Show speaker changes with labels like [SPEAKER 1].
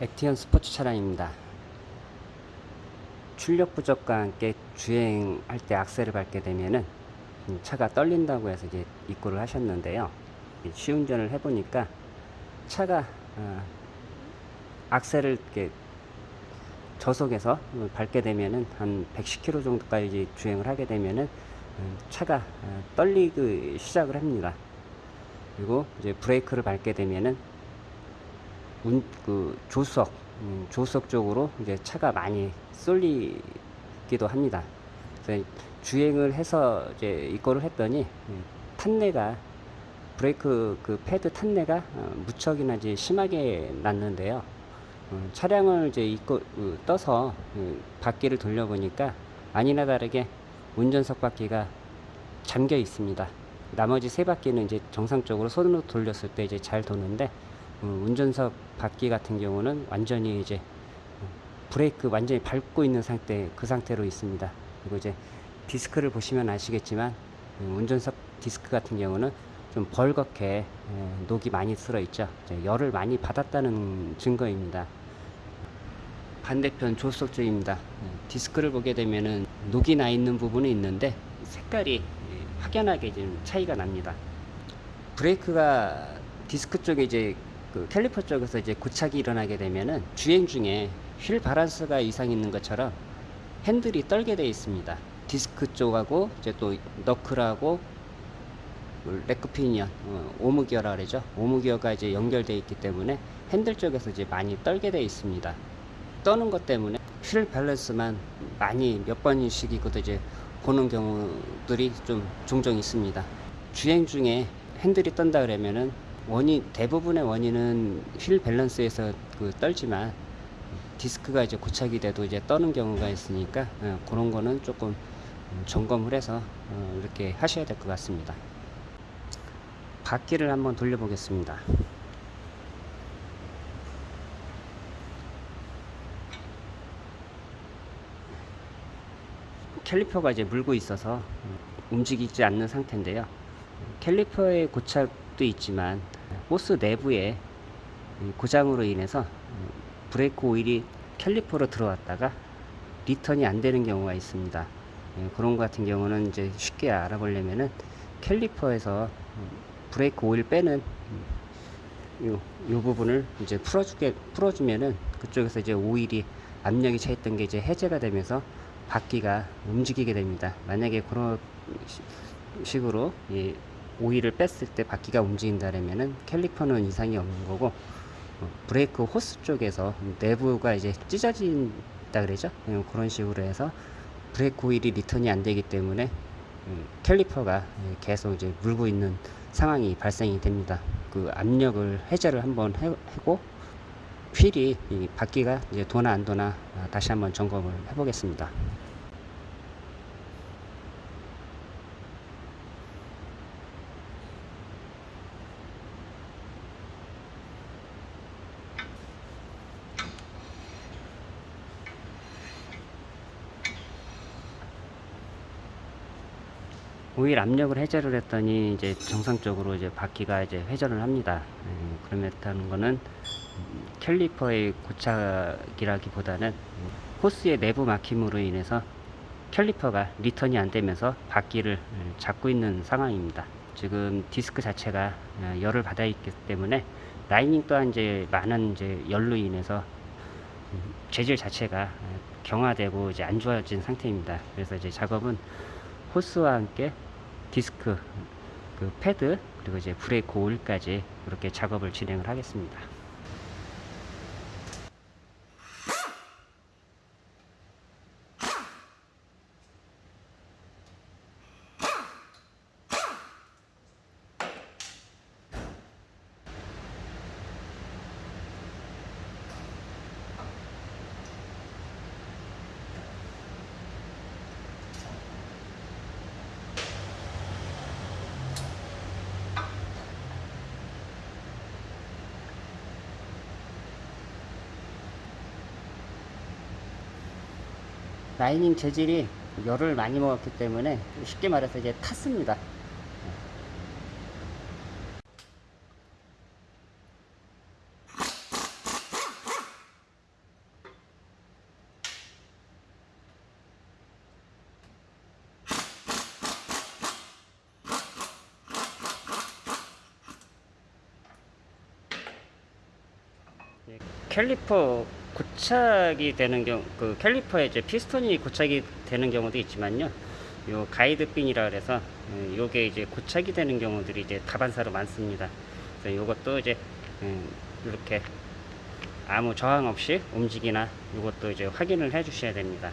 [SPEAKER 1] 액티언 스포츠 차량입니다. 출력 부족과 함께 주행할 때 악셀을 밟게 되면은 차가 떨린다고 해서 이제 입고를 하셨는데요. 시운전을 해보니까 차가 어, 악셀을 이렇게 저속에서 밟게 되면은 한 110km 정도까지 주행을 하게 되면은 음, 차가 어, 떨리기 시작을 합니다. 그리고 이제 브레이크를 밟게 되면은 운, 그 조수석, 음, 조수석 쪽으로 이제 차가 많이 쏠리기도 합니다. 그래서 주행을 해서 이제 이거를 했더니 음, 탄내가 브레이크 그 패드 탄내가 어, 무척이나 이제 심하게 났는데요. 어, 차량을 이제 이거 그, 떠서 그 바퀴를 돌려보니까 아니나 다르게 운전석 바퀴가 잠겨 있습니다. 나머지 세 바퀴는 이제 정상적으로 손으로 돌렸을 때 이제 잘 도는데 음, 운전석 바퀴 같은 경우는 완전히 이제 어, 브레이크 완전히 밟고 있는 상태 그 상태로 있습니다. 그리고 이제 디스크를 보시면 아시겠지만 음, 운전석 디스크 같은 경우는 좀 벌겋게 에, 녹이 많이 쓸어 있죠. 열을 많이 받았다는 증거입니다. 반대편 조수석 쪽입니다. 디스크를 보게 되면은 녹이 나 있는 부분이 있는데 색깔이 확연하게 좀 차이가 납니다. 브레이크가 디스크 쪽에 이제 그 캘리퍼 쪽에서 이제 고착이 일어나게 되면은 주행 중에 휠 바란스가 이상 있는 것처럼 핸들이 떨게 되어 있습니다. 디스크 쪽하고 이제 또 knuckle하고 rack pinion 어, 오므기어라 그러죠. 오므기어가 이제 연결되어 있기 때문에 핸들 쪽에서 이제 많이 떨게 되어 있습니다. 떠는 것 때문에 휠 밸런스만 많이 몇 번씩 이고도 이제 보는 경우들이 좀 종종 있습니다. 주행 중에 핸들이 떤다 그러면은 원인 대부분의 원인은 휠 밸런스에서 그 떨지만 디스크가 이제 고착이 돼도 이제 떠는 경우가 있으니까 어, 그런 거는 조금 점검을 해서 어, 이렇게 하셔야 될 것 같습니다. 바퀴를 한번 돌려 보겠습니다. 캘리퍼가 이제 물고 있어서 움직이지 않는 상태인데요. 캘리퍼의 고착도 있지만 호스 내부에 고장으로 인해서 브레이크 오일이 캘리퍼로 들어왔다가 리턴이 안 되는 경우가 있습니다. 예, 그런 것 같은 경우는 이제 쉽게 알아보려면은 캘리퍼에서 브레이크 오일 빼는 요, 요 부분을 이제 풀어주게 풀어주면은 그쪽에서 이제 오일이 압력이 차 있던 게 이제 해제가 되면서 바퀴가 움직이게 됩니다. 만약에 그런 식으로 이 오일을 뺐을 때 바퀴가 움직인다면은 캘리퍼는 이상이 없는 거고 어, 브레이크 호스 쪽에서 내부가 이제 찢어진다 그러죠. 예, 그런 식으로 해서 브레이크 오일이 리턴이 안 되기 때문에 음, 캘리퍼가 계속 이제 물고 있는 상황이 발생이 됩니다. 그 압력을 해제를 한번 하고 휠이 이 바퀴가 이제 도나 안 도나 아, 다시 한번 점검을 해 보겠습니다. 오일 압력을 해제를 했더니 이제 정상적으로 이제 바퀴가 이제 회전을 합니다. 음, 그렇다는 거는 캘리퍼의 고착이라기보다는 호스의 내부 막힘으로 인해서 캘리퍼가 리턴이 안 되면서 바퀴를 잡고 있는 상황입니다. 지금 디스크 자체가 어, 열을 받아 있기 때문에 라이닝 또한 이제 많은 이제 열로 인해서 재질 자체가 경화되고 이제 안 좋아진 상태입니다. 그래서 이제 작업은 호스와 함께 디스크 그 패드 그리고 이제 브레이크 오일까지 이렇게 작업을 진행을 하겠습니다. 라이닝 재질이 열을 많이 먹었기 때문에 쉽게 말해서 이제 탔습니다. 캘리퍼 고착이 되는 경우, 그 캘리퍼에 이제 피스톤이 고착이 되는 경우도 있지만요. 요 가이드핀이라 그래서 예, 요게 이제 고착이 되는 경우들이 이제 다반사로 많습니다. 그래서 요것도 이제 음, 이렇게 아무 저항 없이 움직이나 이것도 이제 확인을 해 주셔야 됩니다.